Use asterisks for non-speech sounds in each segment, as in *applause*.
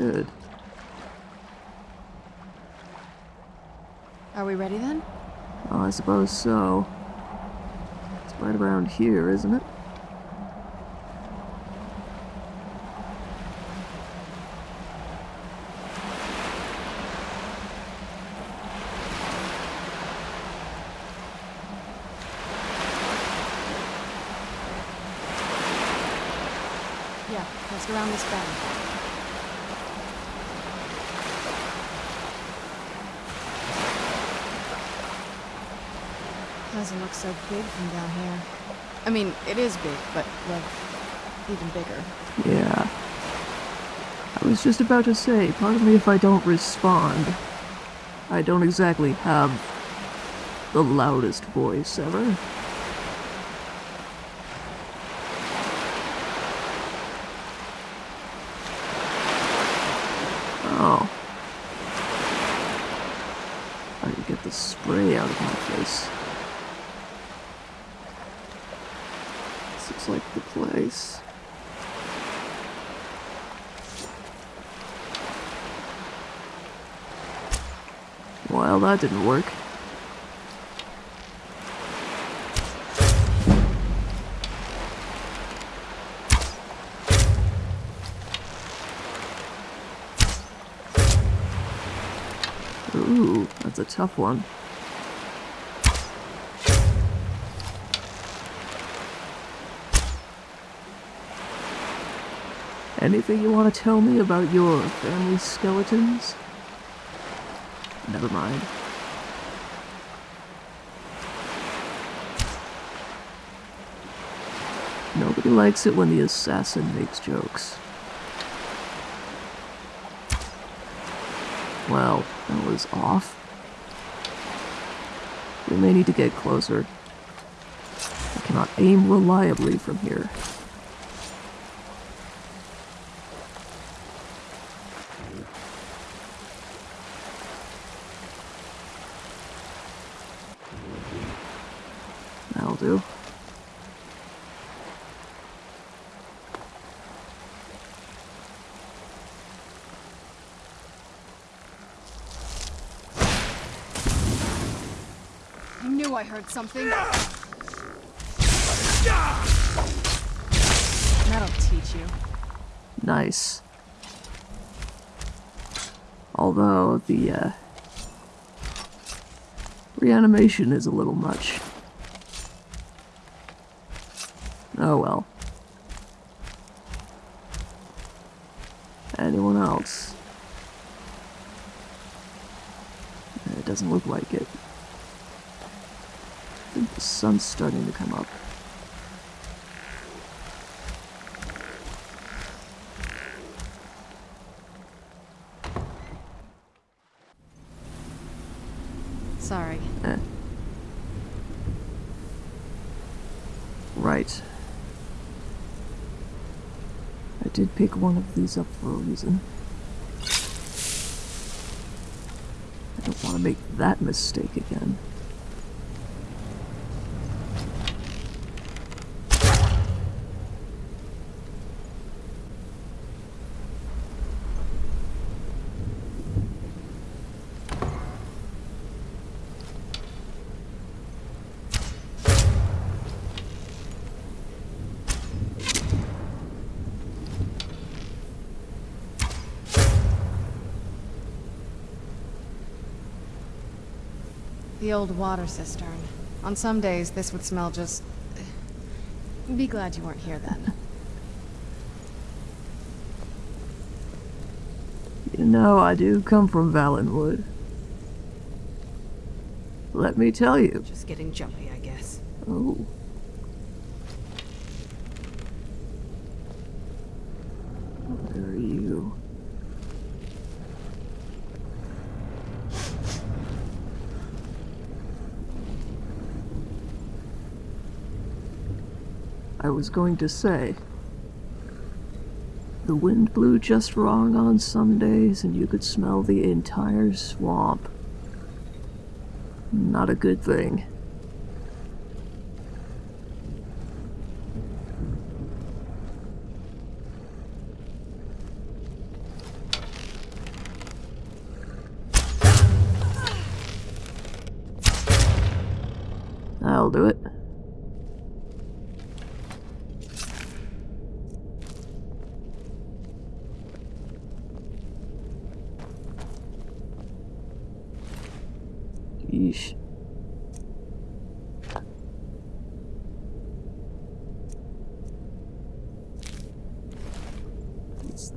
Good. Are we ready then? Well, I suppose so. It's right around here, isn't it? Yeah, let's go around this bend. Doesn't look so big from down here. I mean, it is big, but, well, even bigger. Yeah. I was just about to say, pardon me if I don't respond. I don't exactly have the loudest voice ever. Oh. I can get the spray out of my face. This looks like the place. That didn't work. Ooh, that's a tough one. Anything you want to tell me about your family skeletons? Never mind. Likes it when the assassin makes jokes. Well, that was off. We may need to get closer. I cannot aim reliably from here. That'll do. I heard something. That'll teach you. Nice. Although the uh, reanimation is a little much. Oh well. Anyone else? It doesn't look like it. I think the sun's starting to come up. Sorry. Eh. Right. I did pick one of these up for a reason. I don't want to make that mistake again. The old water cistern. On some days, this would smell just... Be glad you weren't here then. You know, I do come from Valenwood. Let me tell you. Just getting jumpy, I guess. Oh. was going to say. The wind blew just wrong on some days, and you could smell the entire swamp. Not a good thing. I'll do it.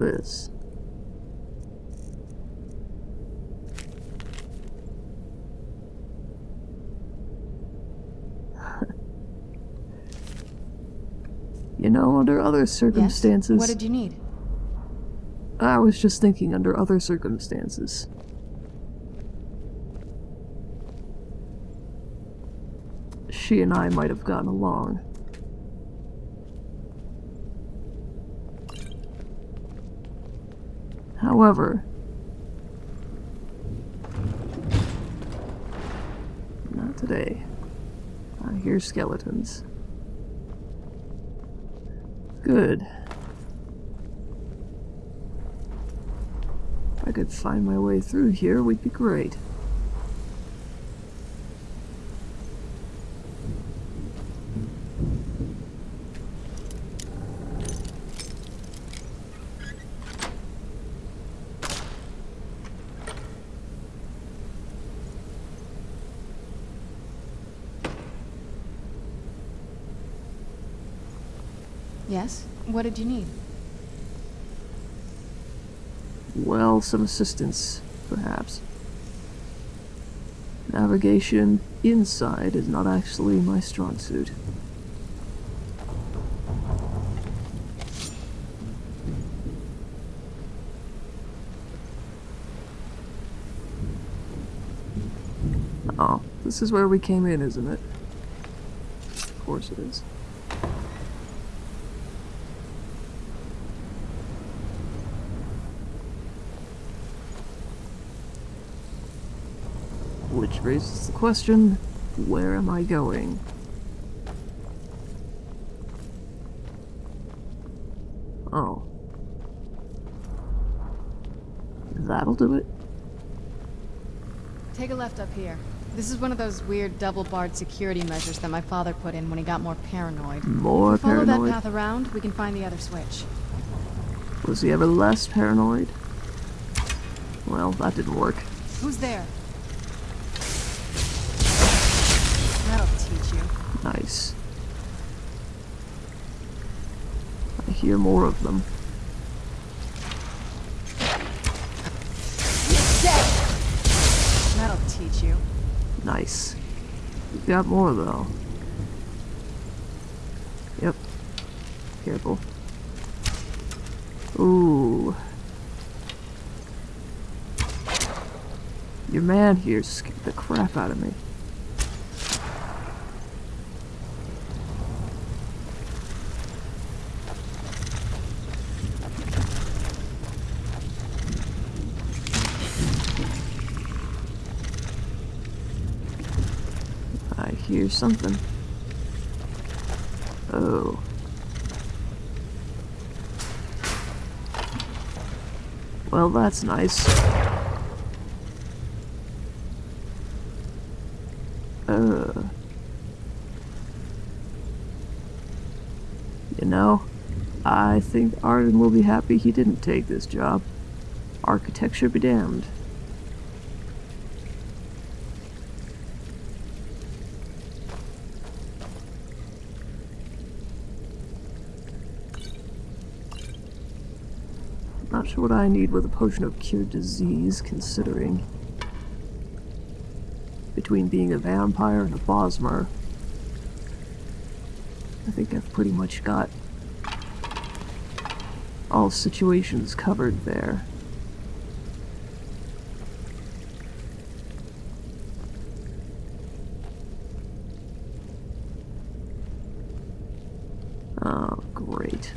This? *laughs* you know, under other circumstances. Yes? What did you need? I was just thinking under other circumstances. She and I might have gotten along. However, not today. I hear skeletons. Good. If I could find my way through here, we'd be great. Yes? What did you need? Well, some assistance, perhaps. Navigation inside is not actually my strong suit. Oh, this is where we came in, isn't it? Of course it is. Which raises the question, where am I going? Oh. That'll do it. Take a left up here. This is one of those weird double-barred security measures that my father put in when he got more paranoid. More we follow paranoid. that path around, we can find the other switch. Was he ever less paranoid? Well, that didn't work. Who's there? Teach you. Nice. I hear more of them. That'll teach you. Nice. We've got more though. Yep. Careful. Ooh. Your man here scared the crap out of me. I hear something. Oh. Well, that's nice. Uh. You know, I think Arden will be happy he didn't take this job. Architecture be damned. What I need with a potion of cure disease, considering. Between being a vampire and a Bosmer, I think I've pretty much got all situations covered there. Oh, great.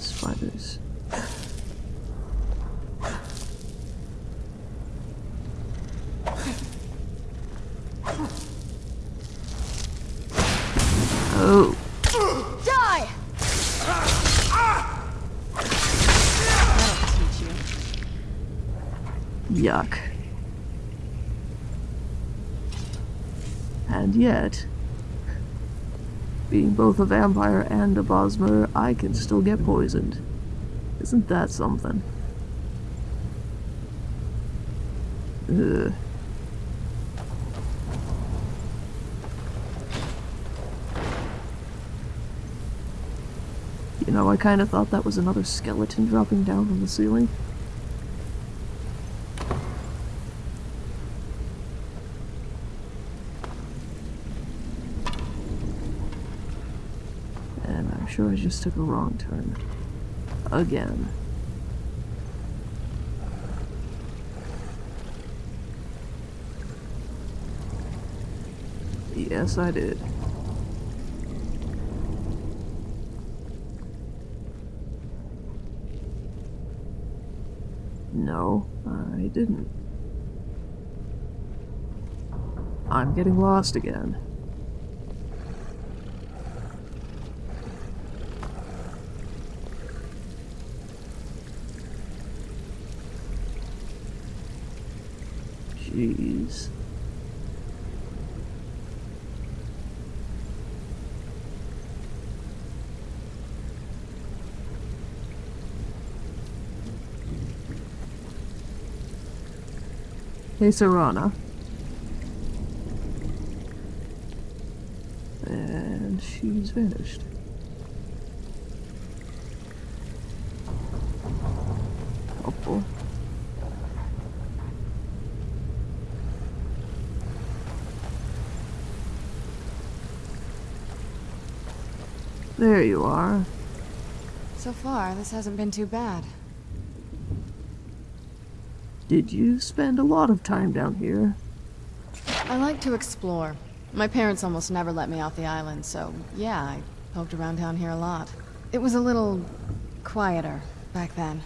Spiders. Oh, Die! That'll teach you. yuck. And yet, being both a vampire and a Bosmer, I can still get poisoned. Isn't that something? Ugh. You know, I kind of thought that was another skeleton dropping down from the ceiling. And I'm sure I just took a wrong turn. Again. Yes, I did. No, I didn't. I'm getting lost again. Hey, Serana. And she's vanished. There you are. So far, this hasn't been too bad. Did you spend a lot of time down here? I like to explore. My parents almost never let me off the island, so yeah, I poked around down here a lot. It was a little quieter back then.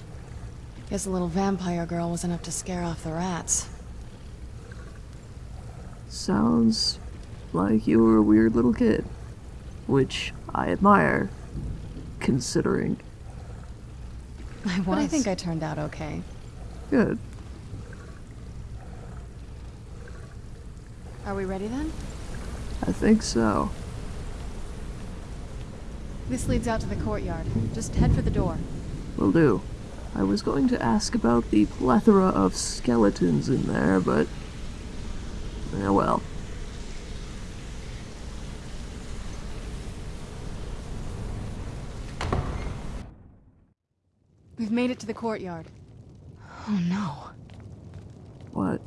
Guess a little vampire girl was enough to scare off the rats. Sounds like you were a weird little kid. Which I admire, considering. I was. But I think I turned out okay. Good. Are we ready then? I think so. This leads out to the courtyard. Just head for the door. Will do. I was going to ask about the plethora of skeletons in there, but... Eh, well. We've made it to the courtyard. Oh no. What?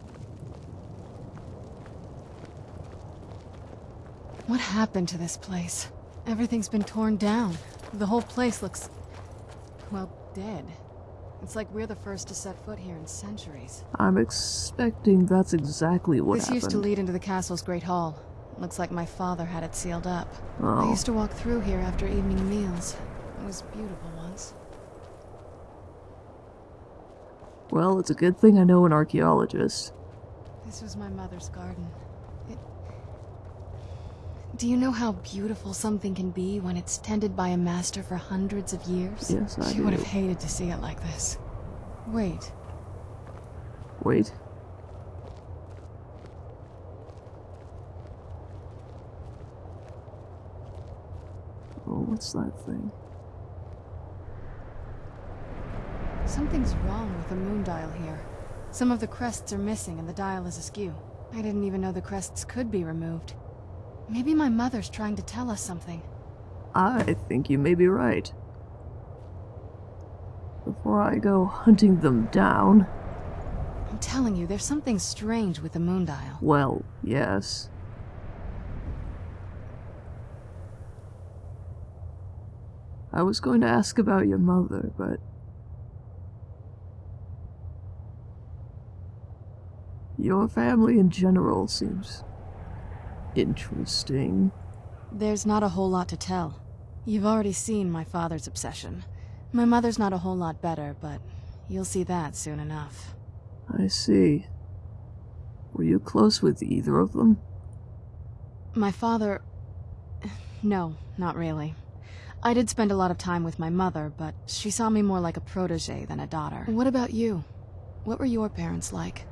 What happened to this place? Everything's been torn down. The whole place looks... well, dead. It's like we're the first to set foot here in centuries. I'm expecting that's exactly what this happened. used to lead into the castle's great hall. Looks like my father had it sealed up. Oh. I used to walk through here after evening meals. It was beautiful Well, it's a good thing I know an archaeologist. This was my mother's garden. It... Do you know how beautiful something can be when it's tended by a master for hundreds of years? Yes, I She do. would have hated to see it like this. Wait, Wait. Oh, what's that thing? Something's wrong with the moon dial here. Some of the crests are missing and the dial is askew. I didn't even know the crests could be removed. Maybe my mother's trying to tell us something. I think you may be right. Before I go hunting them down, I'm telling you, there's something strange with the moon dial. well, yes. I was going to ask about your mother, but your family in general seems interesting. There's not a whole lot to tell. You've already seen my father's obsession. My mother's not a whole lot better, but you'll see that soon enough. I see. Were you close with either of them? My father... No, not really. I did spend a lot of time with my mother, but she saw me more like a protege than a daughter. What about you? What were your parents like?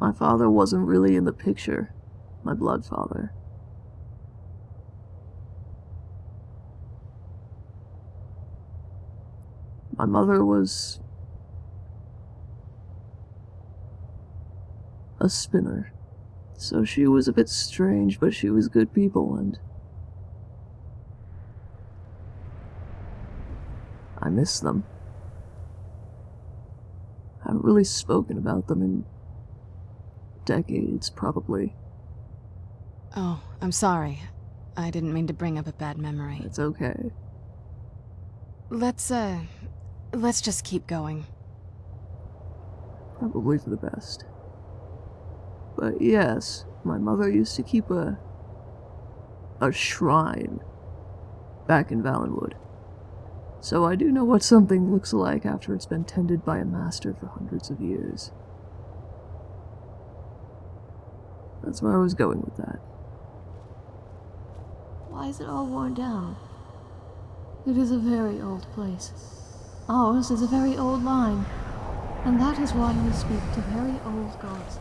My father wasn't really in the picture. My blood father. My mother was a spinner. So she was a bit strange, but she was good people and I miss them. I haven't really spoken about them in decades, probably. Oh, I'm sorry. I didn't mean to bring up a bad memory. It's okay. Let's, uh, let's just keep going. Probably for the best. But yes, my mother used to keep a a shrine back in Valenwood. So I do know what something looks like after it's been tended by a master for hundreds of years. That's where I was going with that. Why is it all worn down? It is a very old place. Ours is a very old line, and that is why we speak to very old gods.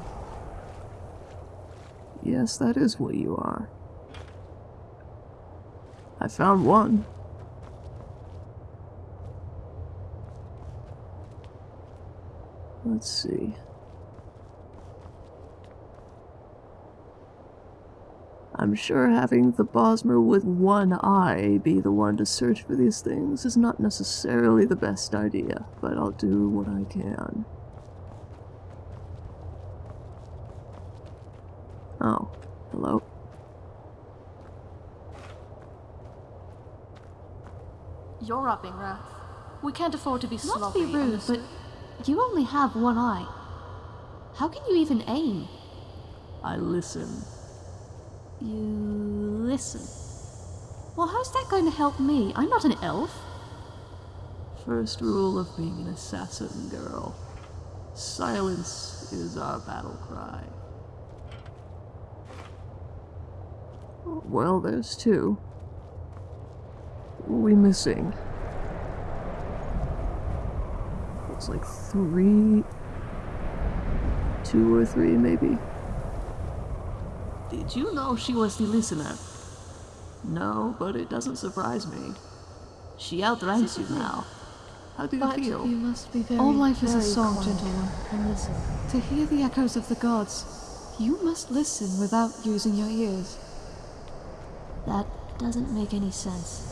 Yes, that is what you are. I found one. Let's see. I'm sure having the Bosmer with one eye be the one to search for these things is not necessarily the best idea, but I'll do what I can. Oh, hello. You're upping, Wrath. We can't afford to be Not sloppy. to be rude, but you only have one eye. How can you even aim? I listen. You listen. Well, how's that going to help me? I'm not an elf. First rule of being an assassin, girl. Silence is our battle cry. Well, there's two. We missing? Looks like three. Two or three, maybe. Did you know she was the listener? No, but it doesn't surprise me. She outranks you now. How do you But feel? you must be very, All life is a song, quiet gentleman. And listen. To hear the echoes of the gods, you must listen without using your ears. That doesn't make any sense.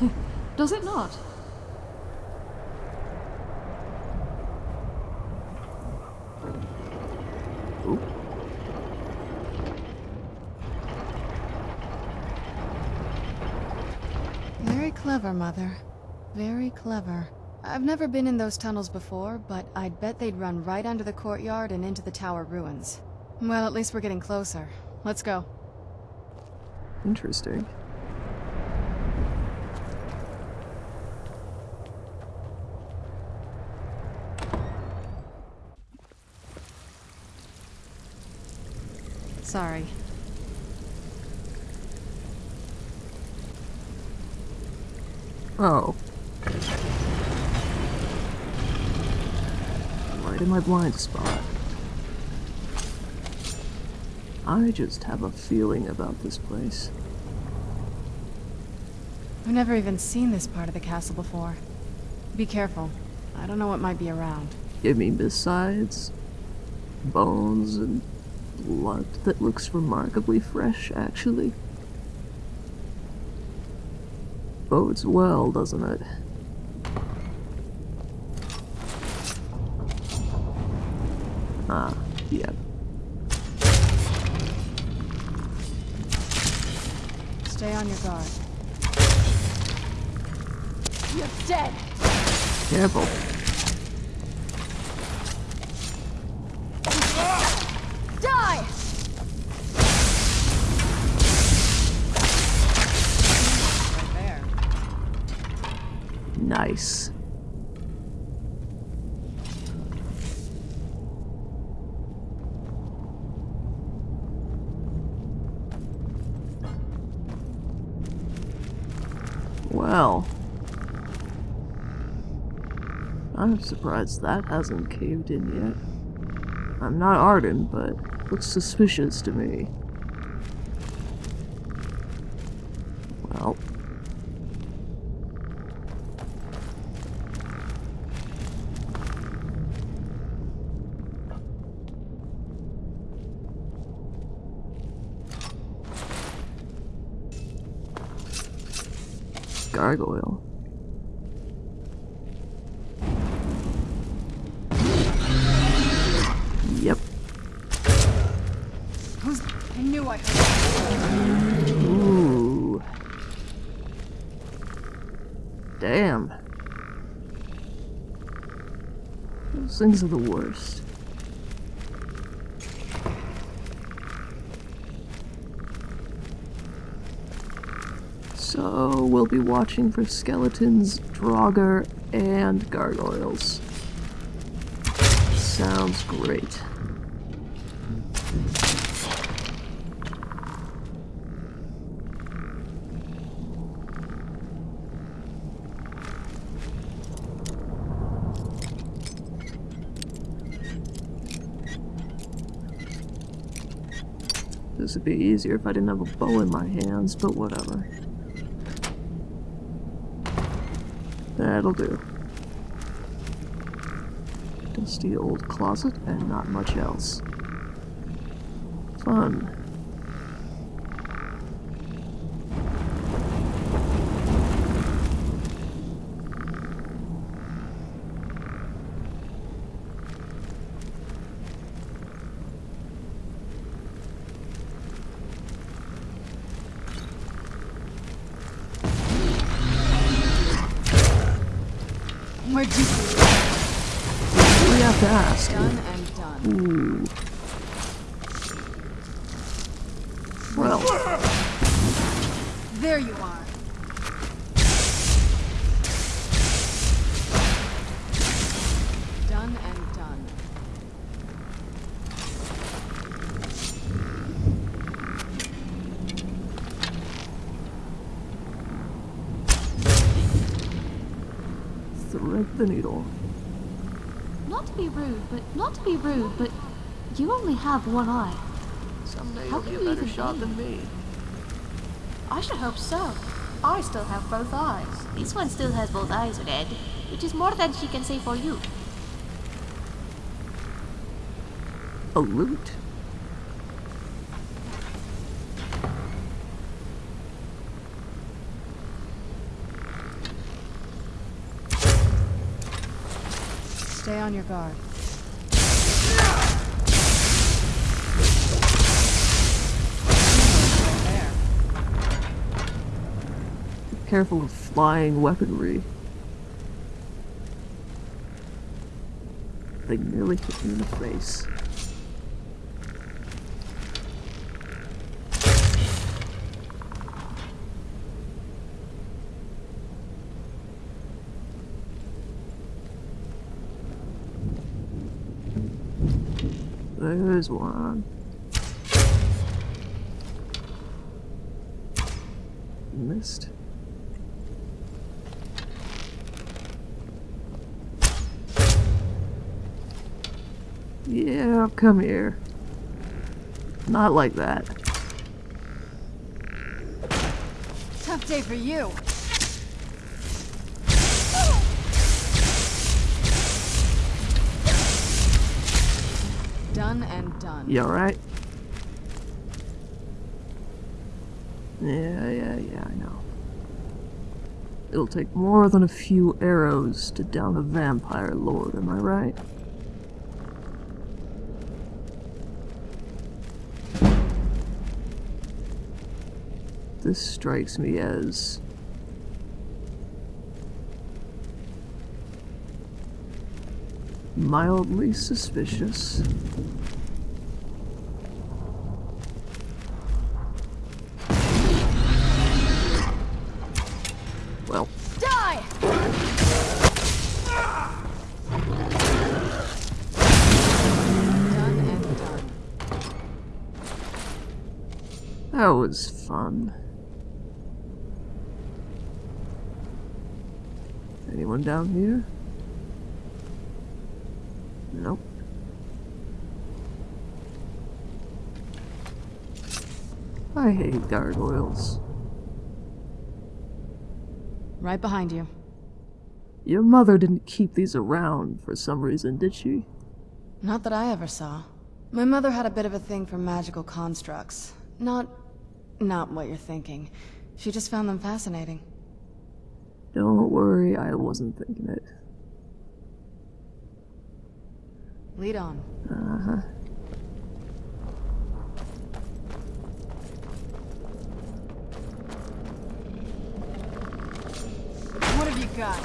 *laughs* Does it not? Oop. Very clever, Mother. Very clever. I've never been in those tunnels before, but I'd bet they'd run right under the courtyard and into the tower ruins. Well, at least we're getting closer. Let's go. Interesting. Sorry. Oh. Right in my blind spot. I just have a feeling about this place. I've never even seen this part of the castle before. Be careful. I don't know what might be around. I mean, besides bones and blood that looks remarkably fresh, actually. Bodes well, doesn't it? Nice. Well. I'm surprised that hasn't caved in yet. I'm not Arden, but looks suspicious to me. Well. Gargoyle. Yep. Who's... I knew I heard Ooh. Damn. Those things the worst. So, we'll be watching for skeletons, Draugr, and gargoyles. Sounds great. Would be easier if I didn't have a bow in my hands, but whatever. That'll do. Dusty old closet and not much else. Fun. Where'd you... We have to ask. Done and done. Ooh. Well, There you are. Done and done. thread the needle. Not to be rude, but not to be rude, but you only have one eye. Someday How you'll can be a you better even shot be? than me. I should hope so. I still have both eyes. This one still has both eyes red, which is more than she can say for you. A loot? On your guard. Careful of flying weaponry. They nearly hit me in the face. There's one. Missed. Yeah, come here. Not like that. Tough day for you. Done and done. You alright? Yeah, yeah, yeah, I know. It'll take more than a few arrows to down a vampire lord, am I right? This strikes me as mildly suspicious. Well, Die! Done and done. that was fun. Anyone down here? Nope. I hate gargoyles. Right behind you. Your mother didn't keep these around for some reason, did she? Not that I ever saw. My mother had a bit of a thing for magical constructs. Not... not what you're thinking. She just found them fascinating. Don't worry, I wasn't thinking it. Lead on. Uh-huh. What have you got?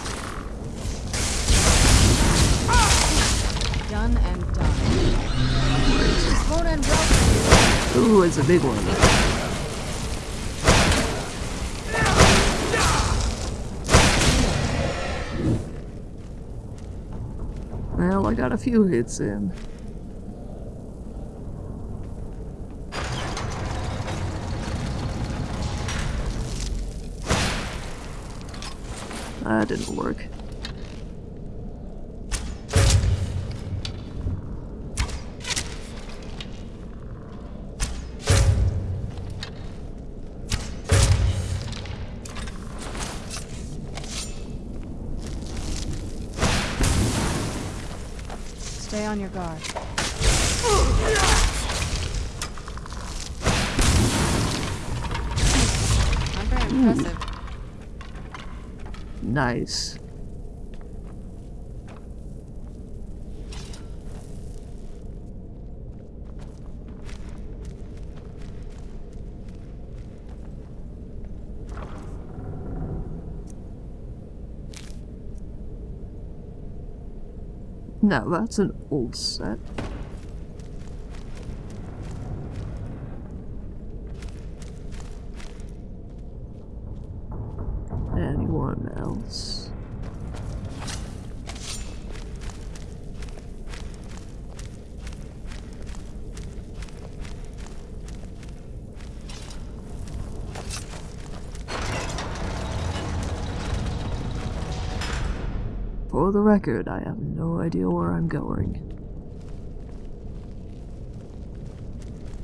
Done and done. Ooh, it's a big one. I got a few hits in. That didn't work. On your guard. Not very impressive. Nice. Now that's an old set. Anyone else? For the record, I have no idea where I'm going.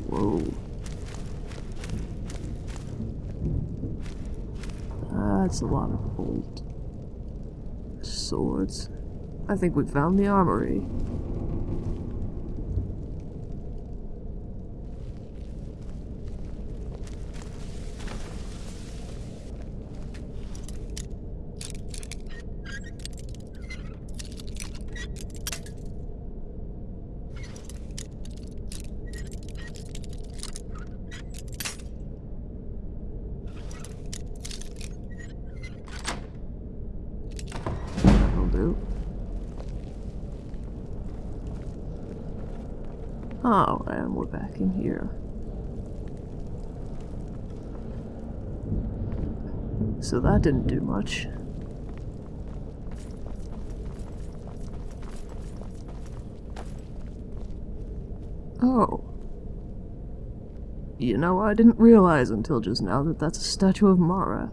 Whoa. That's a lot of old swords. I think we found the armory. That'll do. Oh, and we're back in here. So that didn't do much. Oh. You know, I didn't realize until just now that that's a statue of Mara.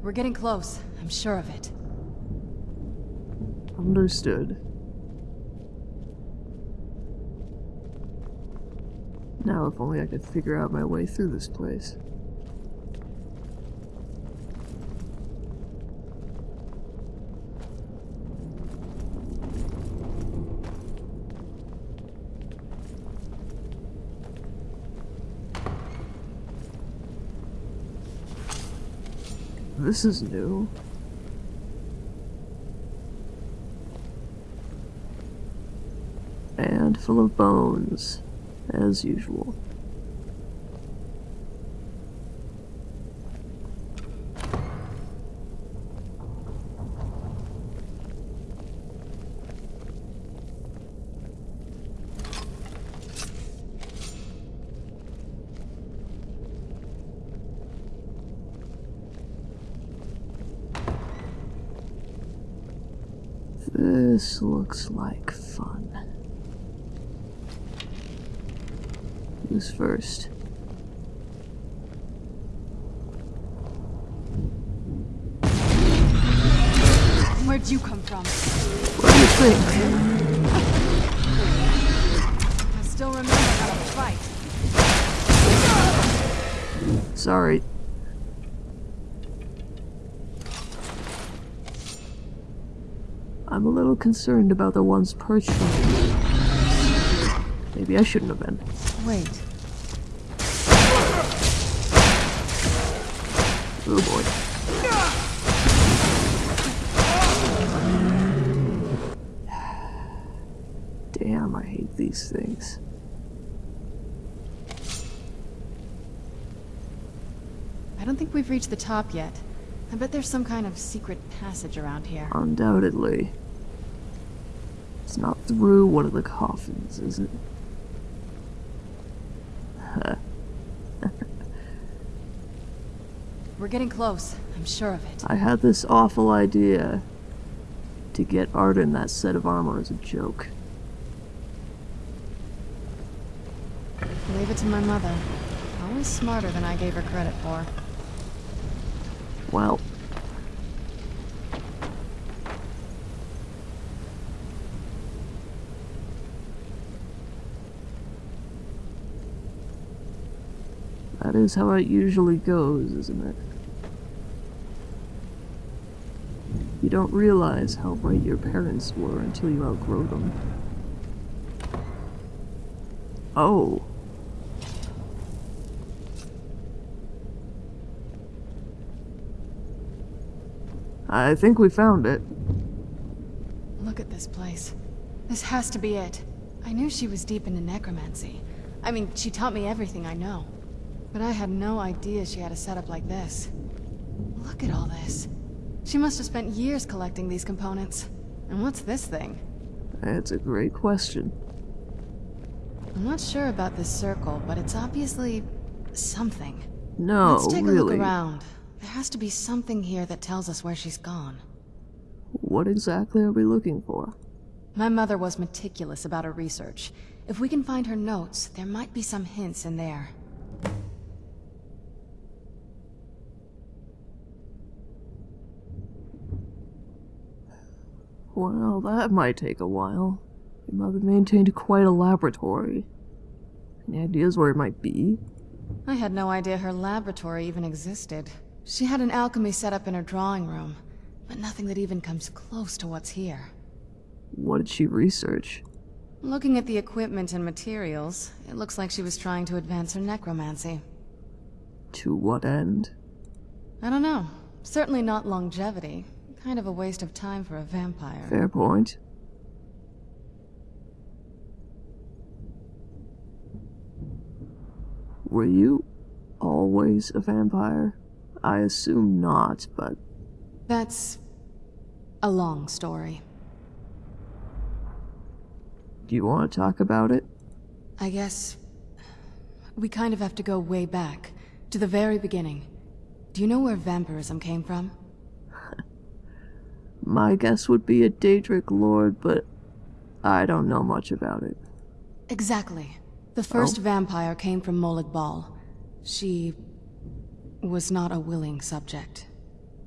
We're getting close. I'm sure of it. Understood. Now, if only I could figure out my way through this place. This is new. And full of bones, as usual. This looks like things first. Where'd you come from? What do you think? I still remember how to fight. Sorry. I'm a little concerned about the ones perched on me. Maybe I shouldn't have been. Wait. Oh boy. Damn, I hate these things. I don't think we've reached the top yet. I bet there's some kind of secret passage around here. Undoubtedly. It's not through one of the coffins, is it? We're getting close. I'm sure of it. I had this awful idea to get Arden that set of armor as a joke. Leave it to my mother. Always smarter than I gave her credit for. Well, that is how it usually goes, isn't it? You don't realize how right your parents were until you outgrow them. Oh. I think we found it. Look at this place. This has to be it. I knew she was deep into necromancy. I mean, she taught me everything I know. But I had no idea she had a setup like this. Look at all this. She must have spent years collecting these components. And what's this thing? That's a great question. I'm not sure about this circle, but it's obviously... something. No, Let's take really. a look around. There has to be something here that tells us where she's gone. What exactly are we looking for? My mother was meticulous about her research. If we can find her notes, there might be some hints in there. Well, that might take a while. Your mother maintained quite a laboratory. Any ideas where it might be? I had no idea her laboratory even existed. She had an alchemy set up in her drawing room, but nothing that even comes close to what's here. What did she research? Looking at the equipment and materials, it looks like she was trying to advance her necromancy. To what end? I don't know. Certainly not longevity. Kind of a waste of time for a vampire. Fair point. Were you always a vampire? I assume not, but That's... a long story. do you want to talk about it? I guess... We kind of have to go way back, to the very beginning. Do you know where vampirism came from? My guess would be a Daedric lord, but I don't know much about it. Exactly. The first oh. vampire came from Molag Bal. She... was not a willing subject.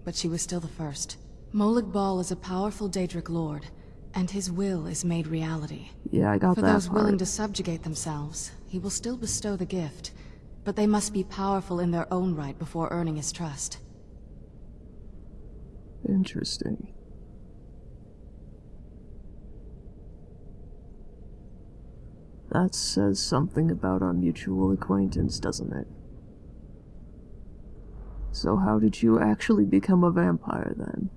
But she was still the first. Molag Bal is a powerful Daedric lord, and his will is made reality. Yeah, I got For that those part. willing to subjugate themselves, he will still bestow the gift, but they must be powerful in their own right before earning his trust. Interesting. That says something about our mutual acquaintance, doesn't it? So how did you actually become a vampire then?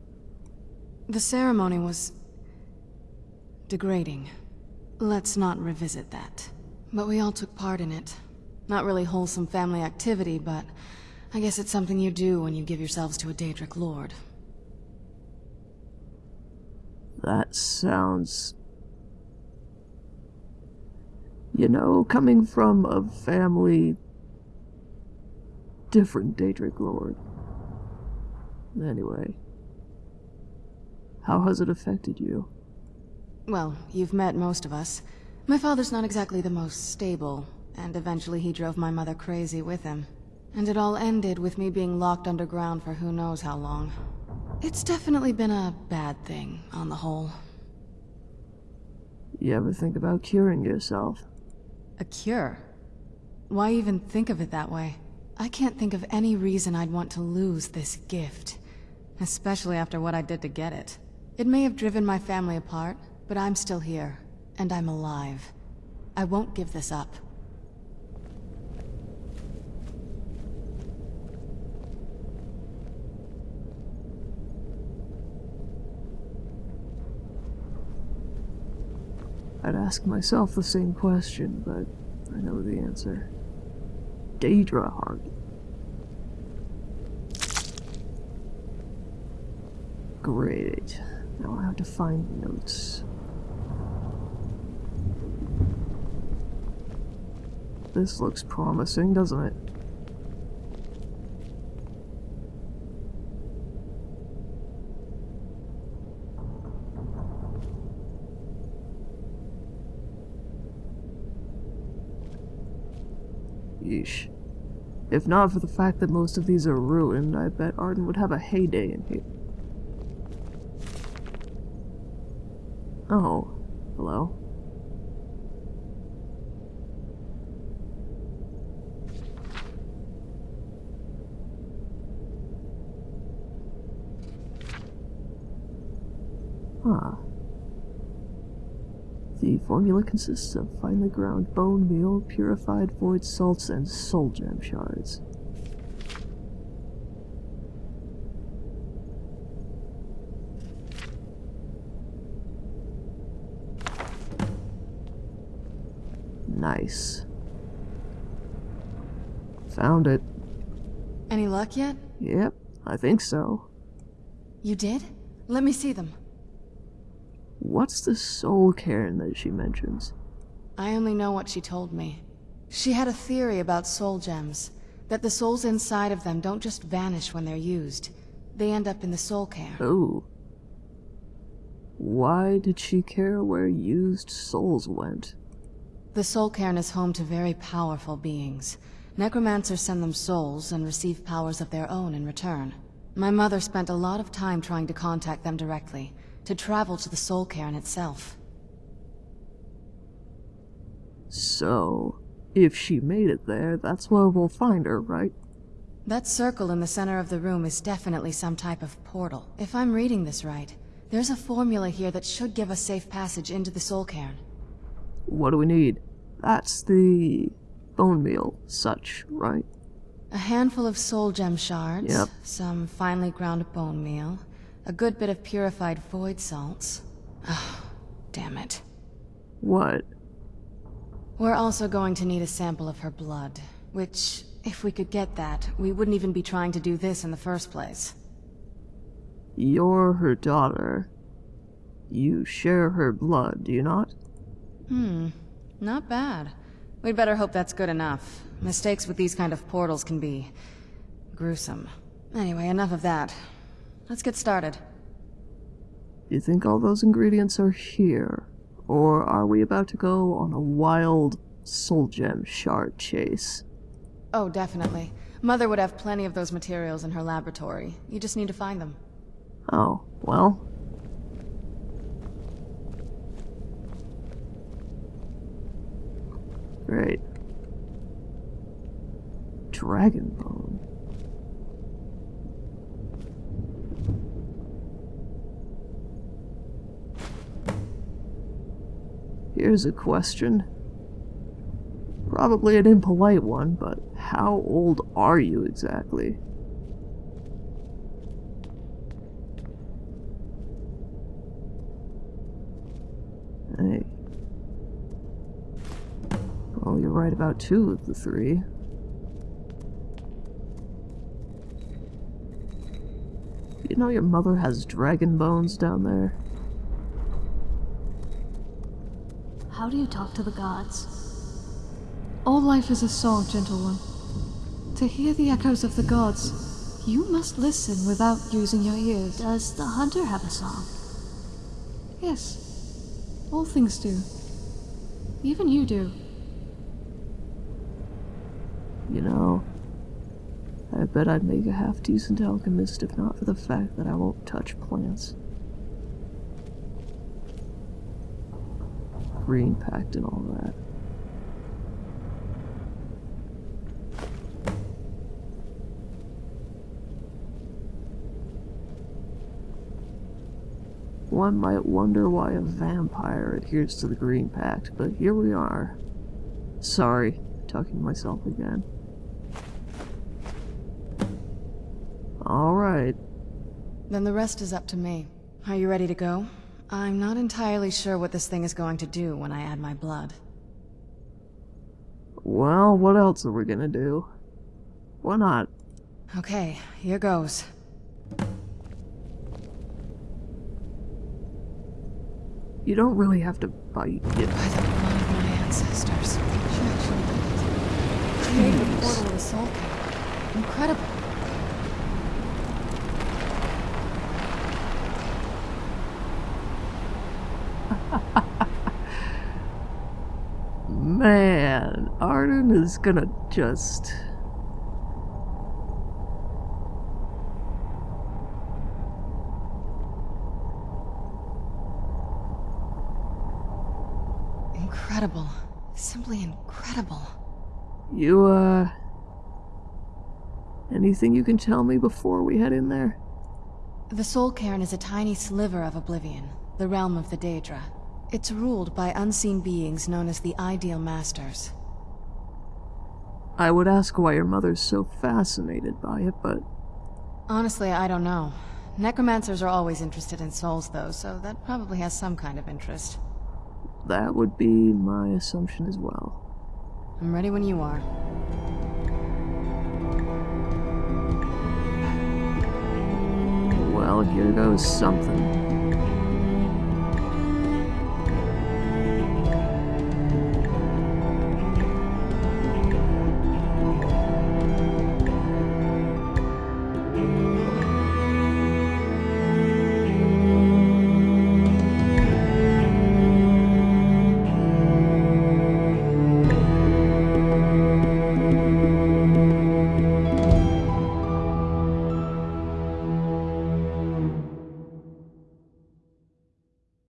The ceremony was... degrading. Let's not revisit that. But we all took part in it. Not really wholesome family activity, but I guess it's something you do when you give yourselves to a Daedric lord. That sounds... You know, coming from a family... different Daedric Lord. Anyway. How has it affected you? Well, you've met most of us. My father's not exactly the most stable, and eventually he drove my mother crazy with him. And it all ended with me being locked underground for who knows how long. It's definitely been a bad thing, on the whole. You ever think about curing yourself? A cure? Why even think of it that way? I can't think of any reason I'd want to lose this gift. Especially after what I did to get it. It may have driven my family apart, but I'm still here. And I'm alive. I won't give this up. I'd ask myself the same question, but I know the answer. Daedra Heart. Great. Now I have to find notes. This looks promising, doesn't it? If not for the fact that most of these are ruined, I bet Arden would have a heyday in here. Oh, hello. Huh. The formula consists of finely ground bone meal, purified void salts, and soul gem shards. Nice. Found it. Any luck yet? Yep, I think so. You did? Let me see them. What's the soul cairn that she mentions? I only know what she told me. She had a theory about soul gems. That the souls inside of them don't just vanish when they're used. They end up in the soul cairn. Oh. Why did she care where used souls went? The soul cairn is home to very powerful beings. Necromancers send them souls and receive powers of their own in return. My mother spent a lot of time trying to contact them directly, to travel to the soul cairn itself. So, if she made it there, that's where we'll find her, right? That circle in the center of the room is definitely some type of portal. If I'm reading this right, there's a formula here that should give us safe passage into the soul cairn. What do we need? That's the bone meal, such, right? A handful of soul gem shards, Yep. some finely ground bone meal, a good bit of purified void salts. Oh, damn it. What? We're also going to need a sample of her blood, which, if we could get that, we wouldn't even be trying to do this in the first place. You're her daughter. You share her blood, do you not? Hmm, not bad. We'd better hope that's good enough. Mistakes with these kind of portals can be... gruesome. Anyway, enough of that. Let's get started. You think all those ingredients are here? Or are we about to go on a wild soul gem shard chase? Oh, definitely. Mother would have plenty of those materials in her laboratory. You just need to find them. Oh, well. Great. Dragonbone. Here's a question. Probably an impolite one, but how old are you exactly? Hey. Well, you're right about two of the three. You know your mother has dragon bones down there? How do you talk to the gods? All life is a song, gentle one. To hear the echoes of the gods, you must listen without using your ears. Does the hunter have a song? Yes, all things do. Even you do. You know, I bet I'd make a half decent alchemist if not for the fact that I won't touch plants. Green Pact and all that. One might wonder why a vampire adheres to the Green Pact, but here we are. Sorry, talking to myself again. Alright. Then the rest is up to me. Are you ready to go? I'm not entirely sure what this thing is going to do when I add my blood. well, what else are we gonna do? Why not? Okay, here goes. You don't really have to bite it. By the blood of my ancestors. She actually did it. Created a portal to the Soul Cairn. Incredible. Man, Arden is gonna just. Incredible. Simply incredible. You, uh. Anything you can tell me before we head in there? The Soul Cairn is a tiny sliver of Oblivion, the realm of the Daedra. It's ruled by unseen beings known as the Ideal Masters. I would ask why your mother's so fascinated by it, but Honestly, I don't know. Necromancers are always interested in souls, though, so that probably has some kind of interest. that would be my assumption as well. I'm ready when you are. Well, here goes something.